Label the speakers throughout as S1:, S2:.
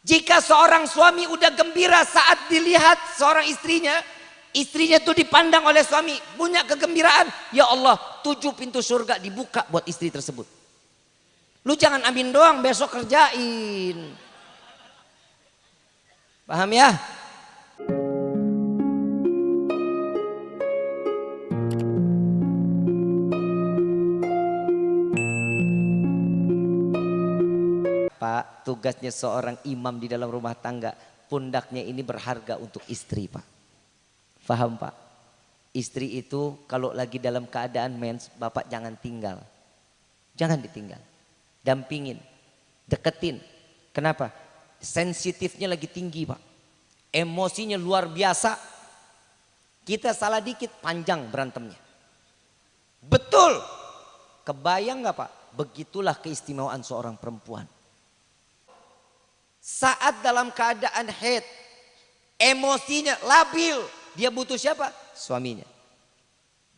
S1: Jika seorang suami udah gembira saat dilihat seorang istrinya, istrinya itu dipandang oleh suami, punya kegembiraan, ya Allah, tujuh pintu surga dibuka buat istri tersebut. Lu jangan amin doang, besok kerjain. Paham ya? Tugasnya seorang imam di dalam rumah tangga, pundaknya ini berharga untuk istri, Pak. Faham, Pak? Istri itu kalau lagi dalam keadaan mens, Bapak jangan tinggal. Jangan ditinggal. Dampingin, deketin. Kenapa? Sensitifnya lagi tinggi, Pak. Emosinya luar biasa. Kita salah dikit, panjang berantemnya. Betul. Kebayang nggak Pak? Begitulah keistimewaan seorang perempuan. Saat dalam keadaan head, emosinya labil, dia butuh siapa? Suaminya.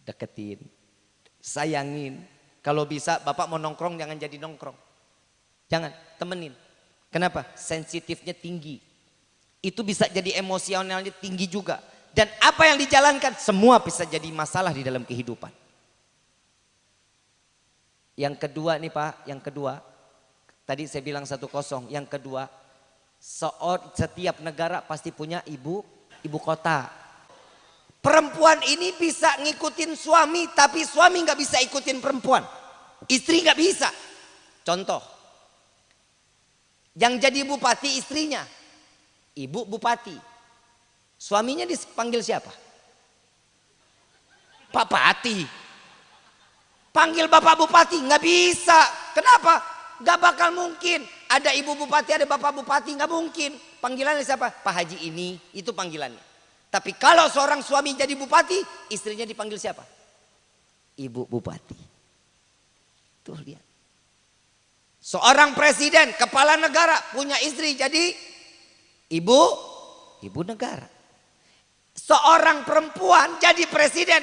S1: Deketin, sayangin. Kalau bisa bapak mau nongkrong jangan jadi nongkrong. Jangan, temenin. Kenapa? Sensitifnya tinggi. Itu bisa jadi emosionalnya tinggi juga. Dan apa yang dijalankan semua bisa jadi masalah di dalam kehidupan. Yang kedua nih Pak, yang kedua. Tadi saya bilang satu kosong. Yang kedua, Setiap negara pasti punya ibu ibu kota. Perempuan ini bisa ngikutin suami, tapi suami nggak bisa ikutin perempuan. Istri nggak bisa. Contoh, yang jadi bupati istrinya, ibu bupati. Suaminya dipanggil siapa? Pak Pati. Panggil bapak bupati nggak bisa. Kenapa? Gak bakal mungkin. Ada ibu bupati, ada bapak bupati, nggak mungkin. Panggilannya siapa? Pak Haji ini, itu panggilannya. Tapi kalau seorang suami jadi bupati, istrinya dipanggil siapa? Ibu bupati. Tuh lihat. Seorang presiden, kepala negara punya istri jadi ibu, ibu negara. Seorang perempuan jadi presiden,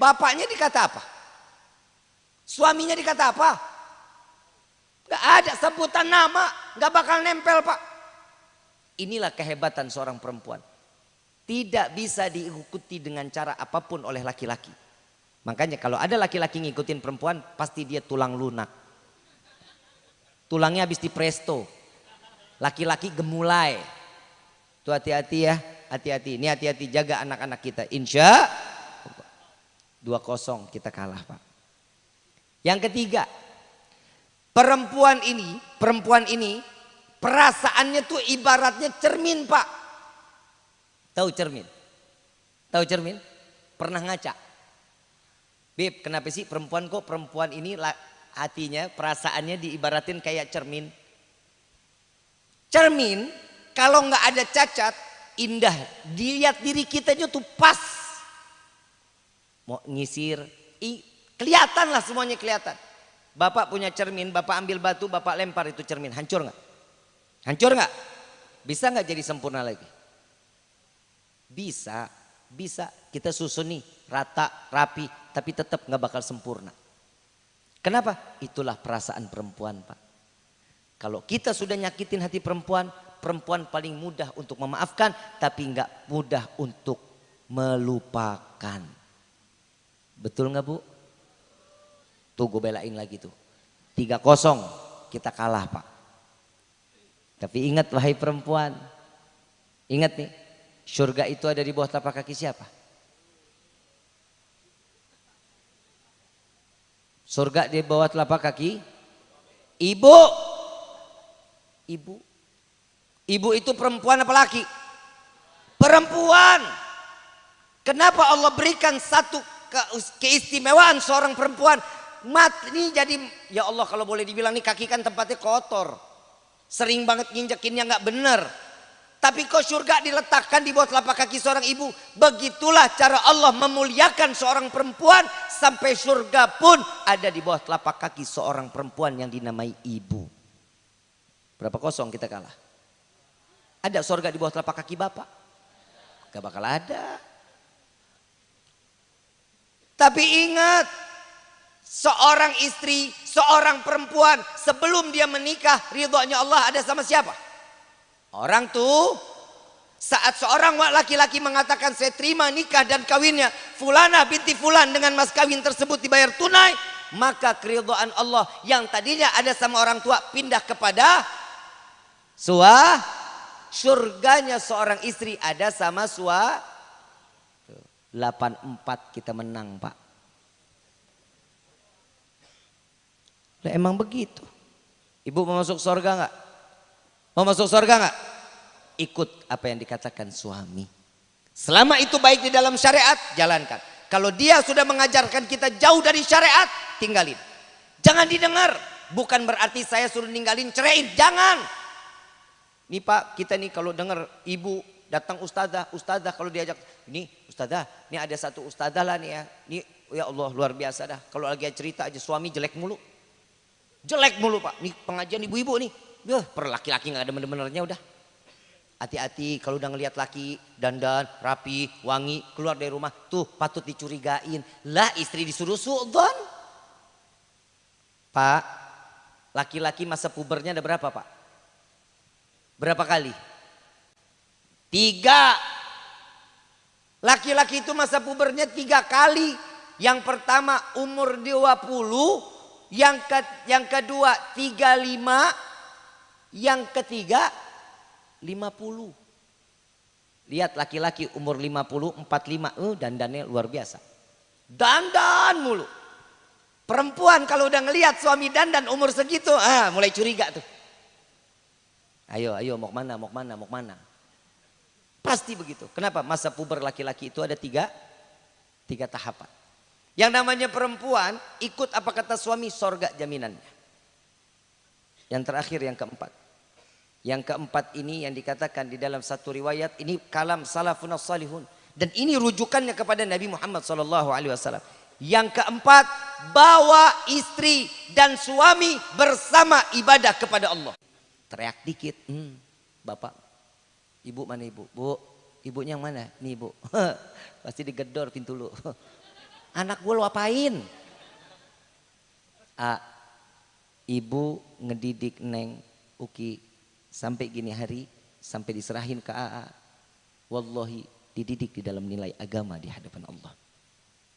S1: bapaknya dikata apa? Suaminya dikata apa? Gak ada sebutan nama, gak bakal nempel pak. Inilah kehebatan seorang perempuan. Tidak bisa diikuti dengan cara apa pun oleh laki-laki. Makanya kalau ada laki-laki ngikutin perempuan, pasti dia tulang lunak. Tulangnya habis di presto. Laki-laki gemulai. Tuh hati-hati ya, hati-hati. Ini hati-hati jaga anak-anak kita. Insya dua kosong kita kalah pak. Yang ketiga, Perempuan ini, perempuan ini perasaannya tuh ibaratnya cermin, Pak. Tahu cermin? Tahu cermin? Pernah ngaca? Beb, kenapa sih perempuan kok perempuan ini hatinya, perasaannya diibaratin kayak cermin? Cermin kalau nggak ada cacat, indah. Dilihat diri kita aja tuh pas. Mau ngisir, kelihatan lah semuanya kelihatan. Bapak punya cermin, bapak ambil batu, bapak lempar itu cermin, hancur nggak? Hancur nggak? Bisa nggak jadi sempurna lagi? Bisa, bisa. Kita susun nih, rata, rapi, tapi tetap nggak bakal sempurna. Kenapa? Itulah perasaan perempuan, Pak. Kalau kita sudah nyakitin hati perempuan, perempuan paling mudah untuk memaafkan, tapi nggak mudah untuk melupakan. Betul nggak Bu? Tuh gue belain lagi tuh. tiga kosong kita kalah pak. Tapi ingat wahai perempuan. Ingat nih. Surga itu ada di bawah telapak kaki siapa? Surga di bawah telapak kaki ibu. Ibu. Ibu itu perempuan apa laki? Perempuan. Kenapa Allah berikan satu keistimewaan seorang perempuan mat ini jadi ya Allah kalau boleh dibilang nih kaki kan tempatnya kotor. Sering banget nginjekinnya nggak bener. Tapi kok surga diletakkan di bawah telapak kaki seorang ibu? Begitulah cara Allah memuliakan seorang perempuan sampai surga pun ada di bawah telapak kaki seorang perempuan yang dinamai ibu. Berapa kosong kita kalah? Ada surga di bawah telapak kaki bapak? Gak bakal ada. Tapi ingat Seorang istri, seorang perempuan sebelum dia menikah ridhonya Allah ada sama siapa? Orang tuh saat seorang laki-laki mengatakan saya terima nikah dan kawinnya fulana binti fulan dengan mas kawin tersebut dibayar tunai maka keridhaan Allah yang tadinya ada sama orang tua pindah kepada sua surganya seorang istri ada sama sua 84 kita menang pak Lah emang begitu ibu mau masuk surga nggak mau masuk surga nggak ikut apa yang dikatakan suami. Selama itu baik di dalam syariat, jalankan. Kalau dia sudah mengajarkan kita jauh dari syariat, tinggalin. Jangan didengar. Bukan berarti saya suruh ninggalin, ceraiin. Jangan. Nih Pak, kita nih kalau dengar ibu datang ustazah, ustazah kalau diajak, ini ustazah, ini ada satu ustazah lah nih ya. Ini ya Allah luar biasa dah. Kalau lagi cerita aja suami jelek mulu. Jelek mulu Pak. Nih pengajian ibu-ibu nih. Duh, per laki-laki gak ada bener-benernya udah. Hati-hati kalau udah ngelihat laki dandan, rapi, wangi, keluar dari rumah. Tuh patut dicurigain. Lah istri disuruh su'dhan. Pak, laki-laki masa pubernya ada berapa pak? Berapa kali? Tiga. Laki-laki itu masa pubernya tiga kali. Yang pertama umur 20. Yang, ke, yang kedua 35. Yang ketiga 50. Lihat laki-laki umur 50, 45, uh, dandannya luar biasa. Dandan mulu. Perempuan kalau udah ngelihat suami dandan umur segitu, ah mulai curiga tuh. Ayo, ayo mau ke mana, mau ke mana, mau ke mana. Pasti begitu. Kenapa? Masa puber laki-laki itu ada tiga, tiga tahapan. Yang namanya perempuan ikut apa kata suami sorga jaminannya. Yang terakhir yang keempat. Yang keempat ini yang dikatakan di dalam satu riwayat ini kalam salafun salihun dan ini rujukannya kepada Nabi Muhammad wasallam. Yang keempat, bawa istri dan suami bersama ibadah kepada Allah. Teriak dikit, hmm, bapak, ibu mana ibu? Bu, ibunya yang mana? Nih ibu, pasti digedor pintu lu. Anak gue lu apain? A, ibu ngedidik neng Uki sampai gini hari sampai diserahin ke AA wallahi dididik di dalam nilai agama di hadapan Allah.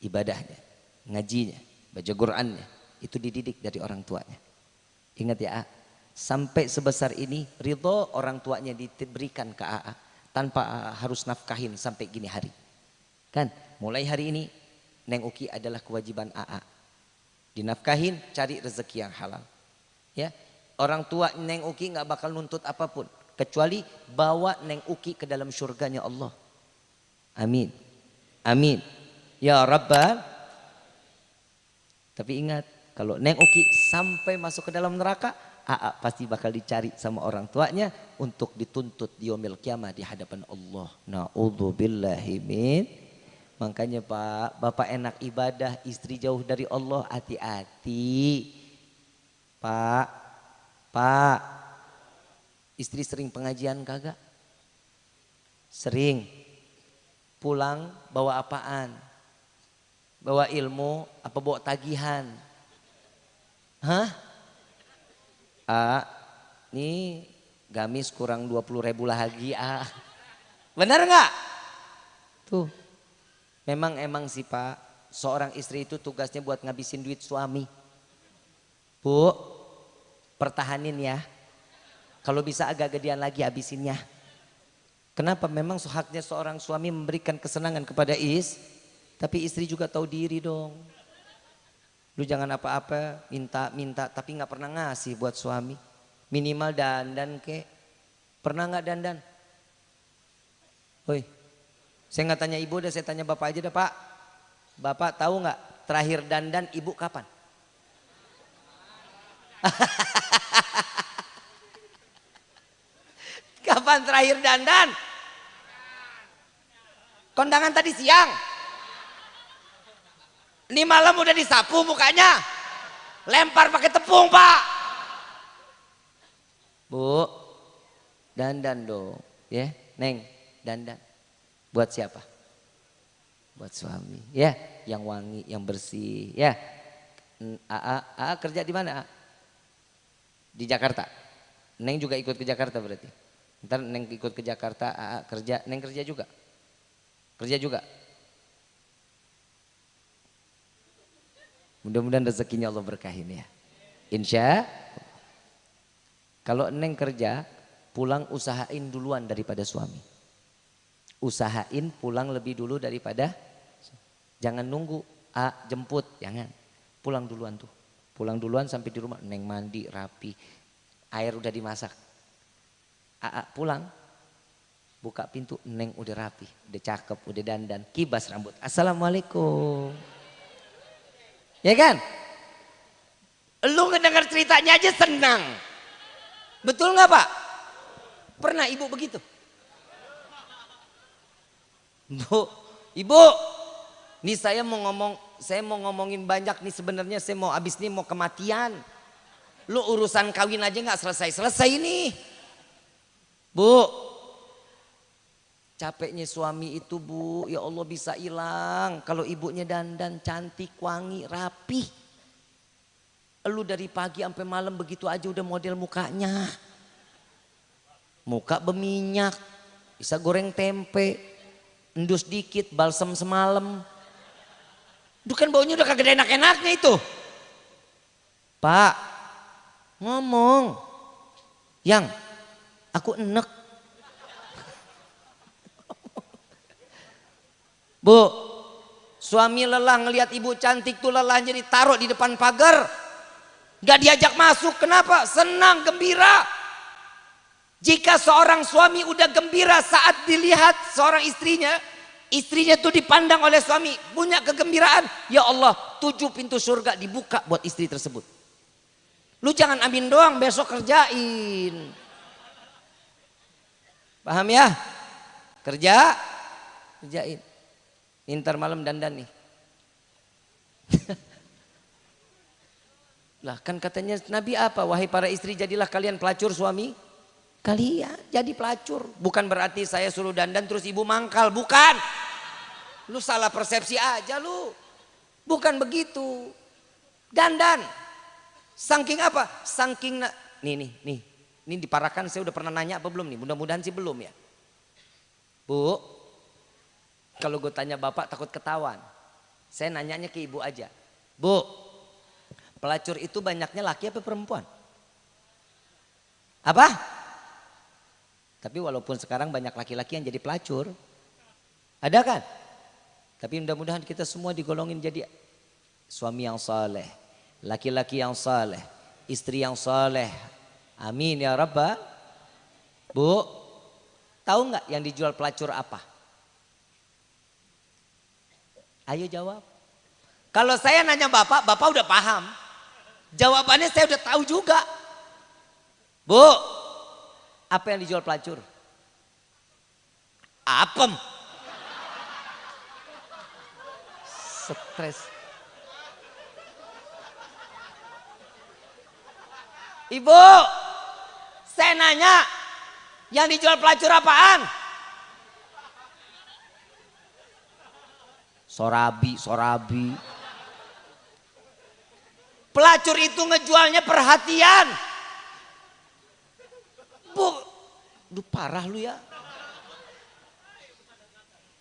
S1: Ibadahnya ngajinya baca Qurannya itu dididik dari orang tuanya. Ingat ya AA sampai sebesar ini ridho orang tuanya diberikan ke AA tanpa harus nafkahin sampai gini hari. Kan mulai hari ini Neng Uki adalah kewajiban AA dinafkahin cari rezeki yang halal ya Orang tua Neng Uki nggak bakal nuntut apa pun. Kecuali bawa Neng Uki ke dalam surganya Allah. Amin. Amin. Ya Rabbal. Tapi ingat, kalau Neng Uki sampai masuk ke dalam neraka, Aa pasti bakal dicari sama orang tuanya untuk dituntut di kiamah di hadapan Allah. Na'udzubillahi min. Makanya Pak, Bapak enak ibadah, istri jauh dari Allah, hati-hati. Pak, Pak, istri sering pengajian kagak? Sering. Pulang bawa apaan? Bawa ilmu apa bawa tagihan? Hah? A, ini gamis kurang 20 ribu lagi A. Benar nggak? Tuh, memang emang sih Pak, seorang istri itu tugasnya buat ngabisin duit suami. Bu, pertahanin ya. Kalau bisa agak gedean lagi habisinnya. Kenapa? Memang haknya seorang suami memberikan kesenangan kepada is, tapi istri juga tahu diri dong. Lu jangan apa-apa, minta-minta, tapi nggak pernah ngasih buat suami. Minimal dandan ke. Pernah nggak dandan? Woi, saya nggak tanya ibu, dah saya tanya bapak aja dah pak. Bapak tahu nggak terakhir dandan ibu kapan? Kapan terakhir dandan? Kondangan tadi siang. Ini malam udah disapu mukanya. Lempar pakai tepung, Pak. Bu, dandan dong. Ya, Neng, dandan. Buat siapa? Buat suami. Ya, yang wangi, yang bersih. Ya. AA, AA kerja di mana? Di Jakarta. Neng juga ikut ke Jakarta berarti. Ntar Neng ikut ke Jakarta, AA kerja, Neng kerja juga. Kerja juga. Mudah-mudahan rezekinya Allah berkahin ya. Insya kalau Neng kerja, pulang usahain duluan daripada suami. Usahain pulang lebih dulu daripada jangan nunggu A jemput, jangan. Pulang duluan tuh. Pulang duluan sampai di rumah Neng mandi rapi. Air udah dimasak. A, pulang buka pintu Neng udah rapi, udah cakep, udah dandan, kibas rambut. Assalamualaikum. Ya kan? Lu ngedengar ceritanya aja senang. Betul nggak Pak? Pernah ibu begitu? Bu, ibu, nih saya mau ngomong, saya mau ngomongin banyak nih sebenarnya saya mau abis nih mau kematian. Lu urusan kawin aja nggak selesai-selesai nih. Bu, capeknya suami itu bu, ya Allah bisa hilang. Kalau ibunya dandan cantik, wangi, rapi. Lu dari pagi sampai malam begitu aja udah model mukanya. Muka berminyak, bisa goreng tempe, endus dikit, balsam semalam. Itu kan baunya udah kagak enak-enaknya itu. Pak, ngomong. Yang, aku enek. Bu, suami lelah ngelihat ibu cantik tuh lelah jadi taruh di depan pagar. Gak diajak masuk, kenapa? Senang, gembira. Jika seorang suami udah gembira saat dilihat seorang istrinya, istrinya tuh dipandang oleh suami, punya kegembiraan. Ya Allah, tujuh pintu surga dibuka buat istri tersebut. Lu jangan amin doang, besok kerjain. Paham ya? Kerja, kerjain. Intar malam dandan nih. Lah kan katanya Nabi apa? Wahai para istri jadilah kalian pelacur suami. Kalian jadi pelacur. Bukan berarti saya suruh dandan terus ibu mangkal. Bukan. Lu salah persepsi aja lu. Bukan begitu. Dandan. Saking apa? Saking nih nih nih. Ini diparahkan saya udah pernah nanya apa belum nih? Mudah-mudahan sih belum ya. Bu. Kalau gue tanya bapak takut ketahuan. Saya nanyanya ke ibu aja. Bu, Pelacur itu banyaknya laki apa perempuan? Apa? Tapi walaupun sekarang banyak laki-laki yang jadi pelacur. Ada kan? Tapi mudah-mudahan kita semua digolongin jadi suami yang saleh, laki-laki yang saleh, istri yang saleh. Amin ya Rabbah. Bu, tahu nggak yang dijual pelacur apa? Ayo jawab. Kalau saya nanya Bapak, Bapak udah paham. Jawabannya saya udah tahu juga. Bu, apa yang dijual pelacur? Apem. Stres. Ibu, saya nanya, yang dijual pelacur apaan? Sorabi, sorabi. Pelacur itu ngejualnya perhatian. Bu, lu parah lu ya.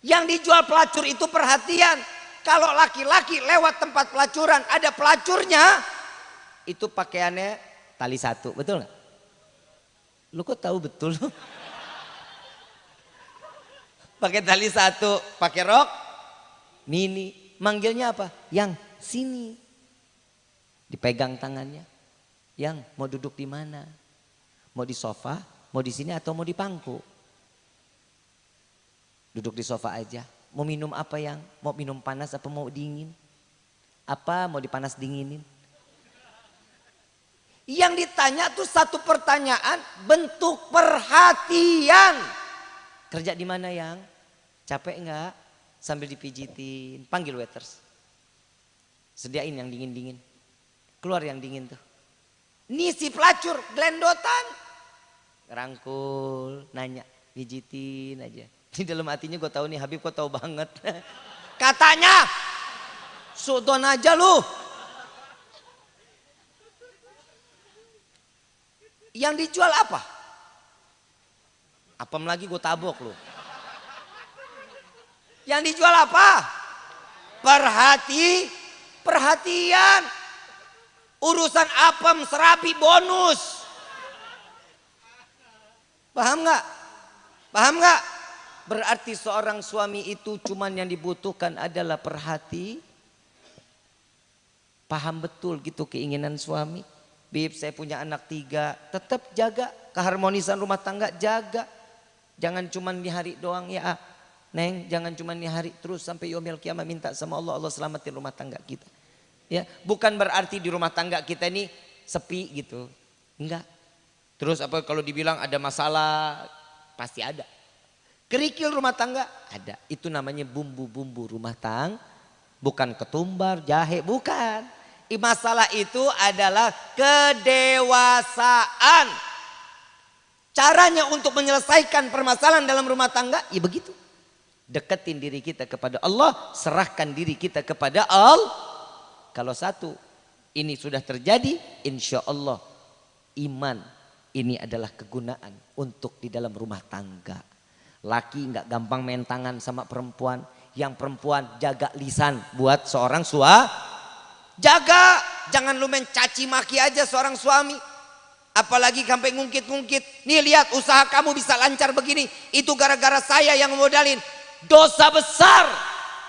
S1: Yang dijual pelacur itu perhatian. Kalau laki-laki lewat tempat pelacuran ada pelacurnya, itu pakaiannya tali satu, betul nggak? Lu kok tahu betul? pakai tali satu, pakai rok, mini, manggilnya apa? Yang sini. Dipegang tangannya. Yang mau duduk di mana? Mau di sofa, mau di sini atau mau di pangku? Duduk di sofa aja. Mau minum apa yang? Mau minum panas apa mau dingin? Apa mau dipanas dinginin? Yang ditanya tuh satu pertanyaan bentuk perhatian. Kerja di mana yang? Capek enggak? Sambil dipijitin. Panggil waiters. Sediain yang dingin-dingin. Keluar yang dingin tuh. Nih si pelacur, gelendotan. Rangkul, nanya, pijitin aja. Di dalam hatinya gue tahu nih Habib kok tahu banget. Katanya, sudon aja lu. Yang dijual apa? Apem lagi gue tabok lu. Yang dijual apa? Perhati, perhatian. Urusan apem serabi bonus. Paham nggak? Paham nggak? Berarti seorang suami itu cuman yang dibutuhkan adalah perhati. Paham betul gitu keinginan suami. Bib saya punya anak tiga. Tetap jaga keharmonisan rumah tangga jaga. Jangan cuman di hari doang ya. Neng, jangan cuman di hari terus sampai yomil kiamat minta sama Allah, Allah selamatin rumah tangga kita. Ya, bukan berarti di rumah tangga kita ini sepi gitu. Enggak. Terus apa kalau dibilang ada masalah, pasti ada. Kerikil rumah tangga ada. Itu namanya bumbu-bumbu rumah tangga. Bukan ketumbar, jahe, bukan. Masalah itu adalah kedewasaan. Caranya untuk menyelesaikan permasalahan dalam rumah tangga, ya begitu. Deketin diri kita kepada Allah, serahkan diri kita kepada Allah. Kalau satu ini sudah terjadi, insya Allah iman ini adalah kegunaan untuk di dalam rumah tangga. Laki nggak gampang main tangan sama perempuan, yang perempuan jaga lisan buat seorang sua. Jaga, jangan lu mencaci maki aja seorang suami. Apalagi sampai ngungkit-ngungkit. Nih lihat usaha kamu bisa lancar begini. Itu gara-gara saya yang modalin dosa besar.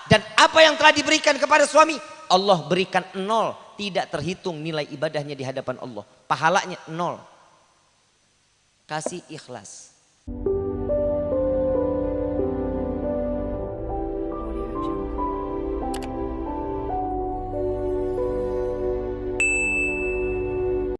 S1: Dan apa yang telah diberikan kepada suami, Allah berikan nol. Tidak terhitung nilai ibadahnya di hadapan Allah. Pahalanya nol. Kasih ikhlas.